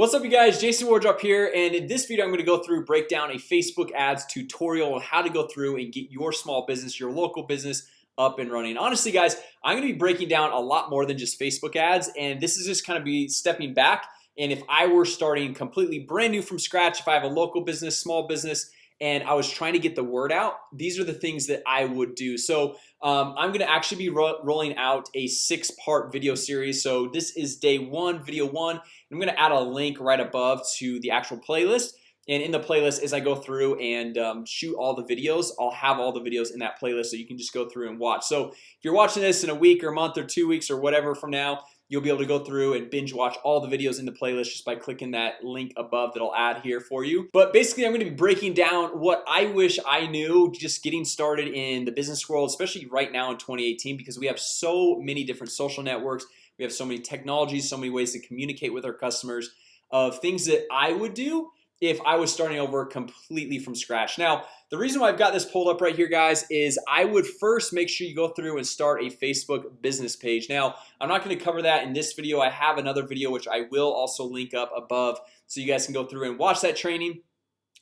What's up you guys? Jason Wardrop here and in this video I'm going to go through break down a Facebook ads tutorial on how to go through and get your small business your local business up and running. Honestly guys I'm gonna be breaking down a lot more than just Facebook ads and this is just kind of be stepping back and if I were starting completely brand new from scratch if I have a local business small business and I was trying to get the word out these are the things that I would do. So um, I'm gonna actually be ro rolling out a six-part video series. So this is day one video one. I'm gonna add a link right above to the actual playlist. And in the playlist as I go through and um, shoot all the videos I'll have all the videos in that playlist so you can just go through and watch. So if you're watching this in a week or a month or two weeks or whatever from now You'll be able to go through and binge watch all the videos in the playlist just by clicking that link above that I'll add here for you. But basically I'm going to be breaking down what I wish I knew just getting started in the business world especially right now in 2018 because we have so many different social networks. We have so many technologies so many ways to communicate with our customers of things that I would do if I was starting over completely from scratch. Now the reason why I've got this pulled up right here guys is I would first make sure you go through and start a Facebook business page. Now I'm not going to cover that in this video. I have another video which I will also link up above so you guys can go through and watch that training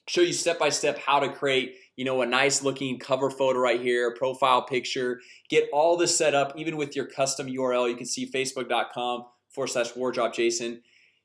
show you step-by-step how to create you know a nice looking cover photo right here profile picture get all this set up even with your custom URL you can see facebook.com forward slash wardrop Jason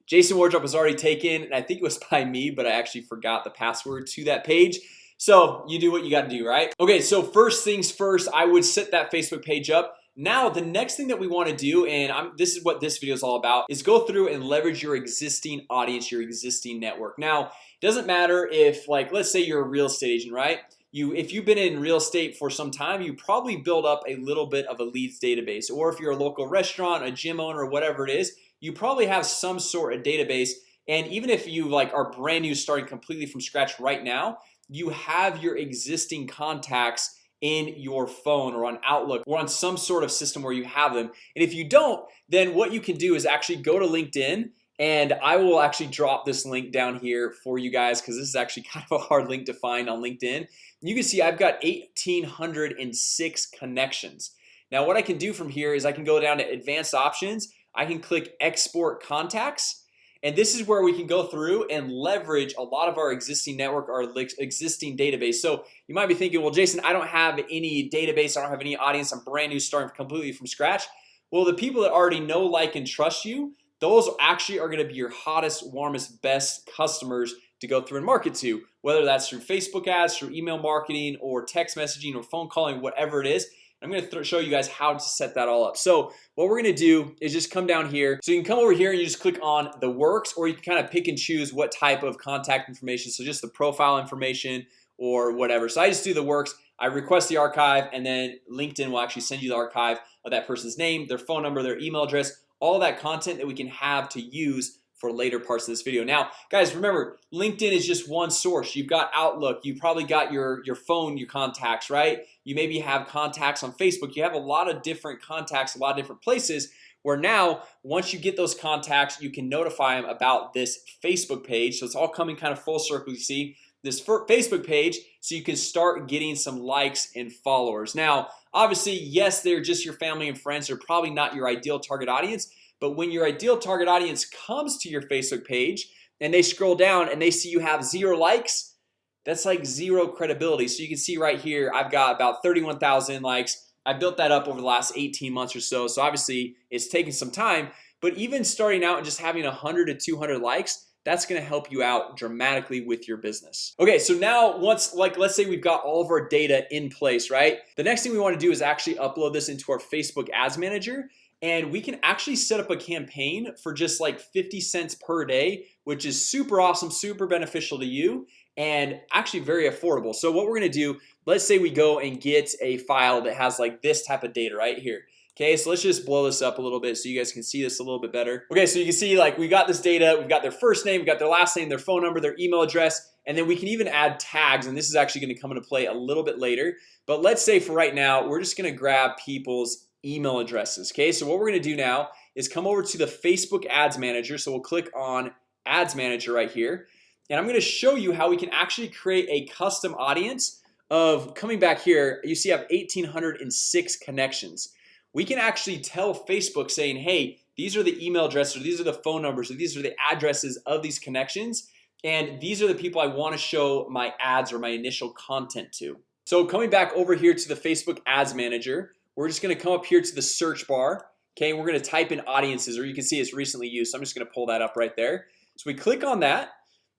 Jason Wardrop was already taken and I think it was by me But I actually forgot the password to that page. So you do what you got to do right? Okay, so first things first I would set that Facebook page up. Now the next thing that we want to do and I'm this is what this video is all about is go through and leverage your existing audience your existing network. Now it doesn't matter if like let's say you're a real estate agent right? You if you've been in real estate for some time you probably build up a little bit of a leads database. Or if you're a local restaurant a gym owner whatever it is you probably have some sort of database and even if you like are brand new starting completely from scratch right now you have your existing contacts in your phone or on Outlook or on some sort of system where you have them. And if you don't then what you can do is actually go to LinkedIn and I will actually drop this link down here for you guys because this is actually kind of a hard link to find on LinkedIn. You can see I've got 1806 connections. Now what I can do from here is I can go down to advanced options I can click export contacts and this is where we can go through and leverage a lot of our existing network our existing database. So you might be thinking well Jason I don't have any database. I don't have any audience. I'm brand new starting completely from scratch. Well the people that already know like and trust you those actually are gonna be your hottest warmest best customers to go through and market to whether that's through Facebook ads through email marketing or text messaging or phone calling whatever it is I'm gonna show you guys how to set that all up. So what we're gonna do is just come down here. So you can come over here and you just click on the works or you can kind of pick and choose what type of contact information. So just the profile information or whatever. So I just do the works. I request the archive and then LinkedIn will actually send you the archive of that person's name their phone number their email address all that content that we can have to use for later parts of this video. Now guys remember LinkedIn is just one source. You've got Outlook. You probably got your your phone your contacts right? You maybe have contacts on Facebook. You have a lot of different contacts a lot of different places where now once you get those contacts you can notify them about this Facebook page. So it's all coming kind of full circle you see? This Facebook page so you can start getting some likes and followers. Now obviously yes they're just your family and friends. They're probably not your ideal target audience but when your ideal target audience comes to your Facebook page and they scroll down and they see you have zero likes That's like zero credibility So you can see right here. I've got about 31,000 likes I built that up over the last 18 months or so So obviously it's taking some time But even starting out and just having 100 to 200 likes that's gonna help you out dramatically with your business Okay, so now once like let's say we've got all of our data in place, right? The next thing we want to do is actually upload this into our Facebook Ads Manager and we can actually set up a campaign for just like 50 cents per day which is super awesome super beneficial to you and actually very affordable. So what we're gonna do let's say we go and get a file that has like this type of data right here. Okay, so let's just blow this up a little bit so you guys can see this a little bit better. Okay, so you can see like we got this data We've got their first name, We've got their last name their phone number their email address and then we can even add tags and this is actually going to come into play a little bit later. But let's say for right now, we're just gonna grab people's email addresses Okay, so what we're gonna do now is come over to the Facebook Ads Manager. So we'll click on Ads Manager right here. And I'm gonna show you how we can actually create a custom audience of coming back here. You see I have 1806 connections. We can actually tell Facebook saying hey these are the email addresses or these are the phone numbers or these are the addresses of these connections and these are the people I want to show my ads or my initial content to. So coming back over here to the Facebook Ads Manager We're just gonna come up here to the search bar Okay, we're gonna type in audiences or you can see it's recently used so I'm just gonna pull that up right there. So we click on that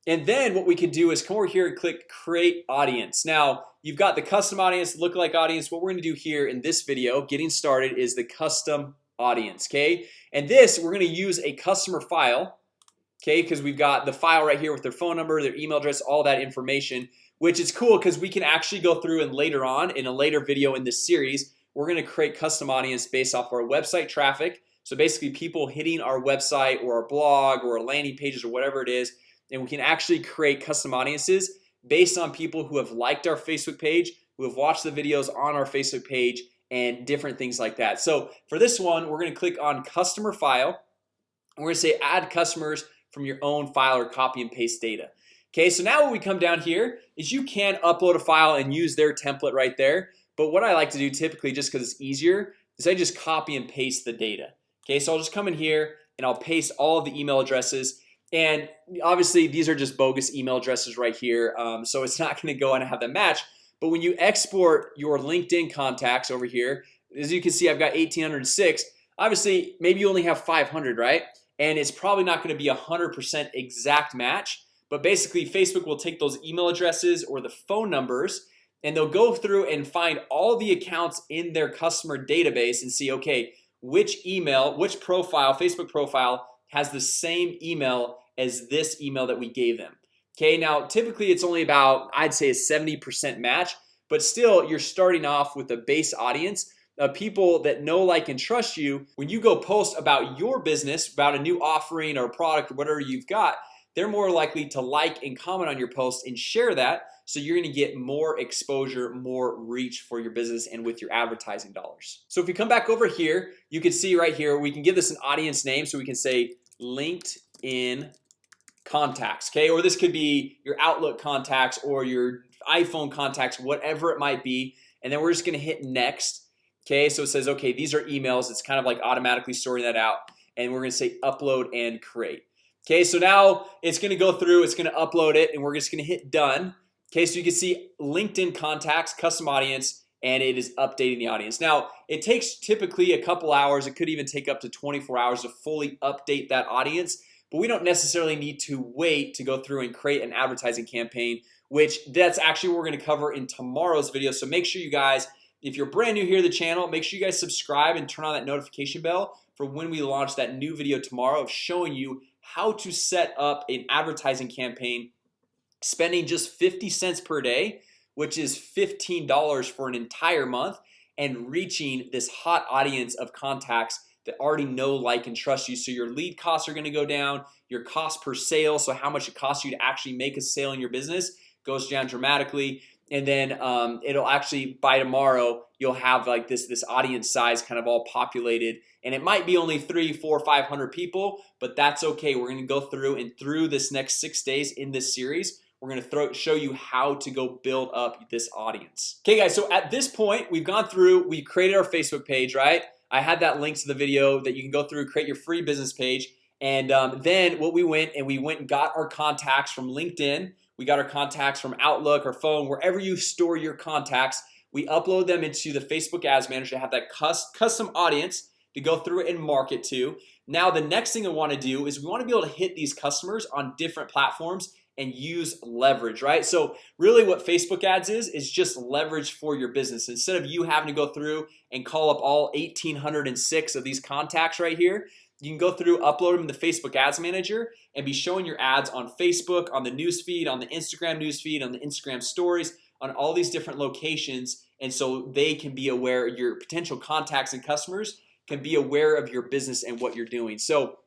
and then what we can do is come over here and click create audience. Now You've got the custom audience lookalike audience. What we're gonna do here in this video getting started is the custom audience Okay, and this we're gonna use a customer file Okay, because we've got the file right here with their phone number their email address all that information Which is cool because we can actually go through and later on in a later video in this series We're gonna create custom audience based off our website traffic. So basically people hitting our website or our blog or our landing pages or whatever it is and we can actually create custom audiences based on people who have liked our Facebook page who have watched the videos on our Facebook page and different things like that. So for this one we're going to click on customer file. We're gonna say add customers from your own file or copy and paste data. Okay, so now what we come down here is you can upload a file and use their template right there But what I like to do typically just because it's easier is I just copy and paste the data. Okay, so I'll just come in here and I'll paste all of the email addresses. And obviously these are just bogus email addresses right here um, So it's not gonna go and have them match. But when you export your LinkedIn contacts over here as you can see I've got 1806 obviously maybe you only have 500 right? And it's probably not going to be a hundred percent exact match. But basically Facebook will take those email addresses or the phone numbers and they'll go through and find all the accounts in their customer database and see okay Which email which profile Facebook profile has the same email as this email that we gave them. Okay, now typically it's only about I'd say a 70% match But still you're starting off with a base audience of people that know like and trust you. When you go post about your business about a new offering or product or whatever you've got They're more likely to like and comment on your post and share that so you're gonna get more exposure more reach for your business and with your advertising dollars. So if you come back over here, you can see right here We can give this an audience name so we can say linked in Contacts okay, or this could be your Outlook contacts or your iPhone contacts whatever it might be. And then we're just gonna hit next Okay, so it says okay these are emails. It's kind of like automatically sorting that out. And we're gonna say upload and create Okay, so now it's gonna go through it's gonna upload it and we're just gonna hit done. Okay, so you can see LinkedIn contacts custom audience and it is updating the audience. Now It takes typically a couple hours It could even take up to 24 hours to fully update that audience But we don't necessarily need to wait to go through and create an advertising campaign Which that's actually what we're gonna cover in tomorrow's video. So make sure you guys if you're brand new here to the channel make sure you guys subscribe and turn on that notification bell for when we launch that new video tomorrow of showing you how to set up an advertising campaign spending just 50 cents per day which is $15 for an entire month and reaching this hot audience of contacts that already know like and trust you. So your lead costs are going to go down your cost per sale so how much it costs you to actually make a sale in your business goes down dramatically. And then um, it'll actually by tomorrow you'll have like this this audience size kind of all populated and it might be only three four five hundred people but that's okay. We're gonna go through and through this next six days in this series we're gonna throw show you how to go build up this audience. Okay guys so at this point we've gone through we created our Facebook page right? I had that link to the video that you can go through create your free business page and um, then what we went and we went and got our contacts from LinkedIn. We got our contacts from Outlook or phone wherever you store your contacts We upload them into the Facebook Ads Manager to have that custom audience to go through and market to. Now the next thing I want to do is we want to be able to hit these customers on different platforms and use leverage right? So really what Facebook ads is is just leverage for your business. Instead of you having to go through and call up all 1806 of these contacts right here you can go through upload them in the Facebook Ads Manager and be showing your ads on Facebook on the newsfeed on the Instagram newsfeed on the Instagram stories on all these different locations and so they can be aware your potential contacts and customers can be aware of your business and what you're doing. So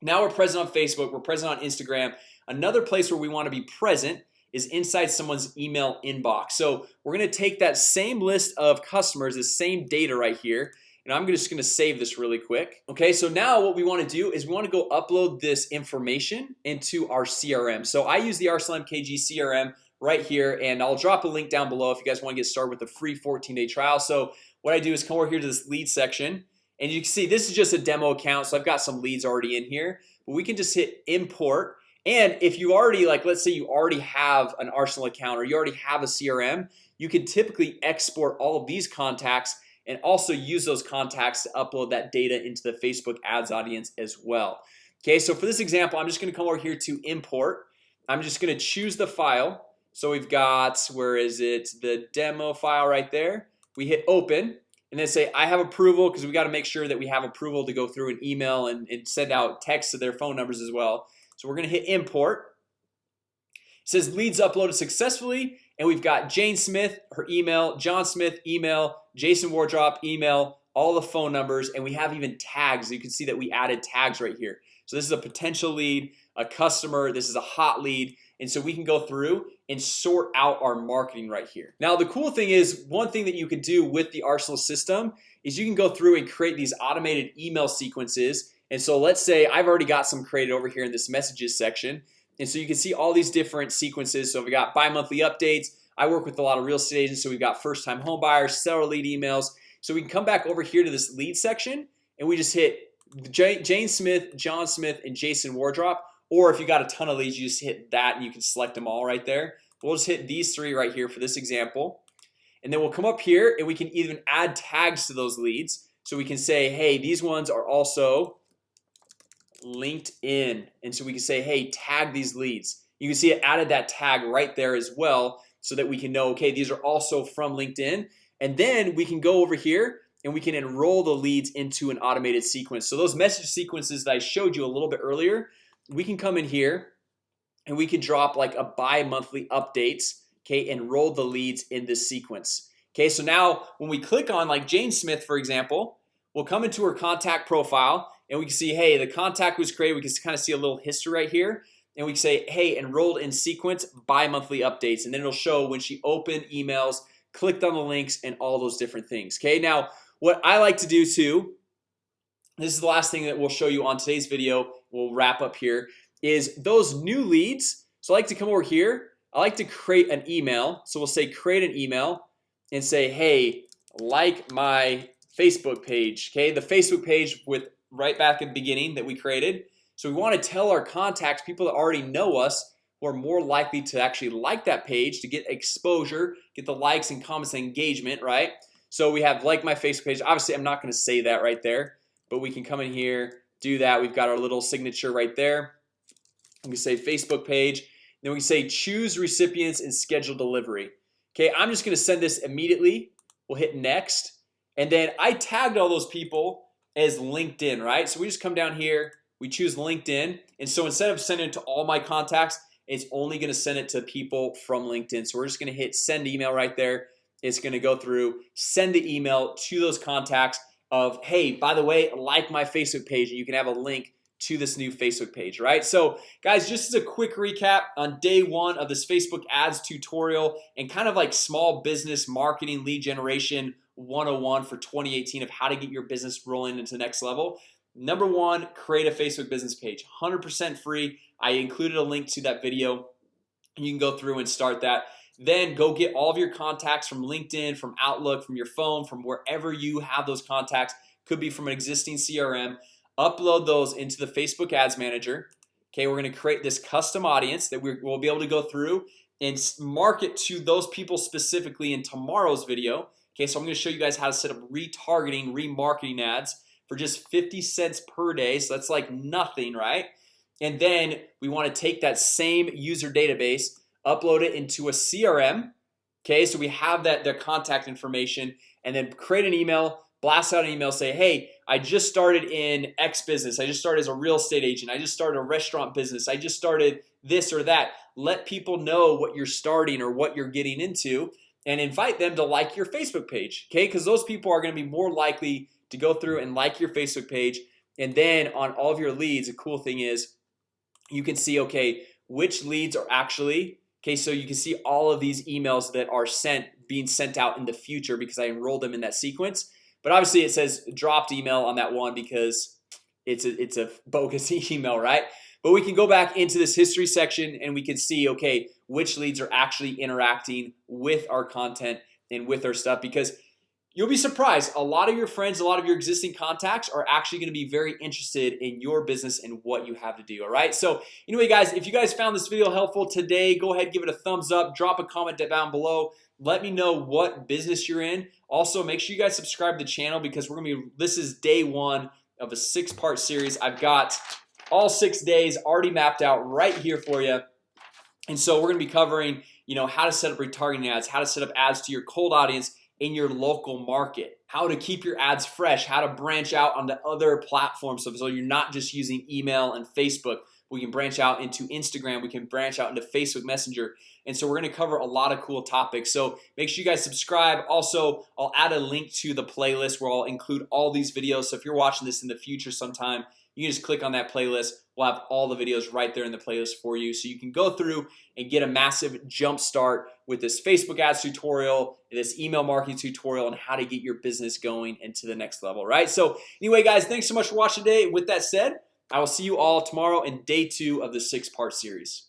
now we're present on Facebook we're present on Instagram. Another place where we want to be present is inside someone's email inbox. So we're gonna take that same list of customers the same data right here and I'm just gonna save this really quick. Okay, so now what we want to do is we want to go upload this information into our CRM So I use the Arsenal MKG CRM right here and I'll drop a link down below if you guys want to get started with a free 14-day trial. So what I do is come over here to this lead section and you can see this is just a demo account So I've got some leads already in here, but we can just hit import. And if you already like let's say you already have an Arsenal account or you already have a CRM You can typically export all of these contacts and also use those contacts to upload that data into the Facebook ads audience as well. Okay, so for this example, I'm just gonna come over here to import. I'm just gonna choose the file So we've got where is it? The demo file right there. We hit open and then say I have approval because we got to make sure that we have approval to go through an email and, and send out text to their phone numbers as well. So we're gonna hit import. It says leads uploaded successfully and we've got Jane Smith her email John Smith email Jason Wardrop email all the phone numbers and we have even tags. You can see that we added tags right here. So this is a potential lead a customer This is a hot lead and so we can go through and sort out our marketing right here. Now the cool thing is one thing that you can do with the Arsenal system is you can go through and create these automated email sequences. And so let's say I've already got some created over here in this messages section. And so you can see all these different sequences. So we got bi-monthly updates. I work with a lot of real estate agents So we've got first-time home buyers seller lead emails. So we can come back over here to this lead section and we just hit Jane Smith John Smith and Jason Wardrop or if you got a ton of leads you just hit that and you can select them all right there. We'll just hit these three right here for this example. And then we'll come up here and we can even add tags to those leads. So we can say hey these ones are also LinkedIn. And so we can say hey tag these leads. You can see it added that tag right there as well so that we can know okay these are also from LinkedIn. And then we can go over here and we can enroll the leads into an automated sequence. So those message sequences that I showed you a little bit earlier we can come in here and we can drop like a bi-monthly updates Okay, enroll the leads in this sequence Okay, so now when we click on like Jane Smith, for example We'll come into her contact profile and we can see hey the contact was created. We can kind of see a little history right here. And we say hey enrolled in sequence bi-monthly updates. And then it'll show when she opened emails clicked on the links and all those different things Okay, now what I like to do too This is the last thing that we'll show you on today's video We'll wrap up here is those new leads. So I like to come over here. I like to create an email. So we'll say create an email and say hey like my Facebook page Okay, the Facebook page with right back at the beginning that we created. So we want to tell our contacts people that already know us who are more likely to actually like that page to get exposure get the likes and comments and engagement right? So we have like my Facebook page. Obviously I'm not going to say that right there but we can come in here do that. We've got our little signature right there. We say Facebook page. Then we say choose recipients and schedule delivery. Okay, I'm just gonna send this immediately. We'll hit next. And then I tagged all those people as LinkedIn, right? So we just come down here. We choose LinkedIn. And so instead of sending it to all my contacts It's only gonna send it to people from LinkedIn. So we're just gonna hit send email right there. It's gonna go through send the email to those contacts of hey by the way like my Facebook page and you can have a link to this new Facebook page right? So guys just as a quick recap on day one of this Facebook ads tutorial and kind of like small business marketing lead generation 101 for 2018 of how to get your business rolling into the next level. Number one create a Facebook business page 100% free. I included a link to that video. You can go through and start that then go get all of your contacts from LinkedIn from Outlook from your phone from wherever you have those contacts. Could be from an existing CRM upload those into the Facebook Ads Manager. Okay, we're going to create this custom audience that we'll be able to go through and market to those people specifically in tomorrow's video. Okay, so I'm going to show you guys how to set up retargeting remarketing ads for just 50 cents per day. So that's like nothing right? And then we want to take that same user database upload it into a CRM Okay, so we have that their contact information and then create an email blast out an email say hey I just started in X business. I just started as a real estate agent. I just started a restaurant business. I just started this or that. Let people know what you're starting or what you're getting into and invite them to like your Facebook page Okay, because those people are going to be more likely to go through and like your Facebook page. And then on all of your leads a cool thing is you can see okay which leads are actually Okay, so you can see all of these emails that are sent being sent out in the future because I enrolled them in that sequence. But obviously it says dropped email on that one because it's a, it's a bogus email right? But we can go back into this history section and we can see okay which leads are actually interacting with our content and with our stuff because You'll be surprised. A lot of your friends a lot of your existing contacts are actually going to be very interested in your business and what you have to do All right, so anyway guys if you guys found this video helpful today Go ahead give it a thumbs up drop a comment down below. Let me know what business you're in. Also make sure you guys subscribe to the channel because we're gonna be this is day one of a six-part series. I've got all six days already mapped out right here for you. And so we're gonna be covering you know how to set up retargeting ads how to set up ads to your cold audience in your local market how to keep your ads fresh how to branch out onto other platforms. So, so you're not just using email and Facebook. We can branch out into Instagram. We can branch out into Facebook Messenger. And so we're gonna cover a lot of cool topics. So make sure you guys subscribe. Also I'll add a link to the playlist where I'll include all these videos. So if you're watching this in the future sometime you just click on that playlist. We'll have all the videos right there in the playlist for you. So you can go through and get a massive jump start with this Facebook ads tutorial this email marketing tutorial and how to get your business going into the next level right? So anyway guys thanks so much for watching today. With that said I will see you all tomorrow in day two of the six-part series